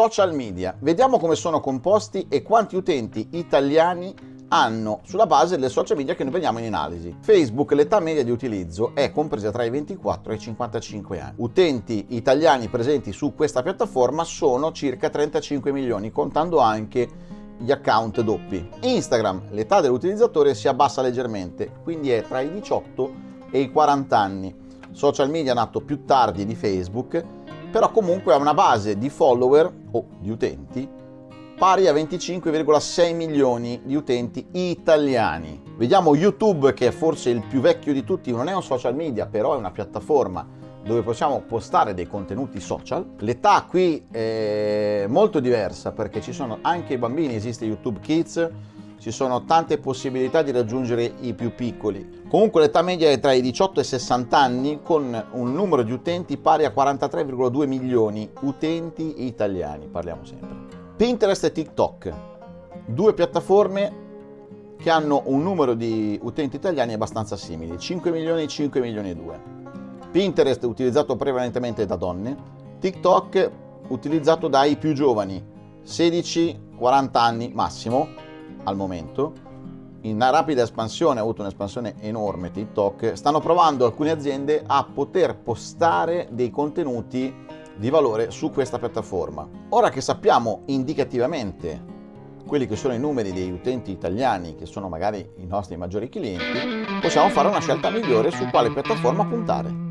social media. Vediamo come sono composti e quanti utenti italiani hanno sulla base delle social media che noi vediamo in analisi. Facebook, l'età media di utilizzo è compresa tra i 24 e i 55 anni. Utenti italiani presenti su questa piattaforma sono circa 35 milioni, contando anche gli account doppi. Instagram, l'età dell'utilizzatore si abbassa leggermente, quindi è tra i 18 e i 40 anni. Social media nato più tardi di Facebook, però comunque ha una base di follower o di utenti pari a 25,6 milioni di utenti italiani. Vediamo YouTube che è forse il più vecchio di tutti, non è un social media, però è una piattaforma dove possiamo postare dei contenuti social. L'età qui è molto diversa perché ci sono anche i bambini, esiste YouTube Kids, ci sono tante possibilità di raggiungere i più piccoli. Comunque l'età media è tra i 18 e i 60 anni con un numero di utenti pari a 43,2 milioni utenti italiani, parliamo sempre. Pinterest e TikTok, due piattaforme che hanno un numero di utenti italiani abbastanza simili, 5 milioni e 5 milioni e 2. Pinterest utilizzato prevalentemente da donne, TikTok utilizzato dai più giovani, 16-40 anni massimo al momento. In rapida espansione, ha avuto un'espansione enorme TikTok, stanno provando alcune aziende a poter postare dei contenuti di valore su questa piattaforma. Ora che sappiamo indicativamente quelli che sono i numeri degli utenti italiani, che sono magari i nostri maggiori clienti, possiamo fare una scelta migliore su quale piattaforma puntare.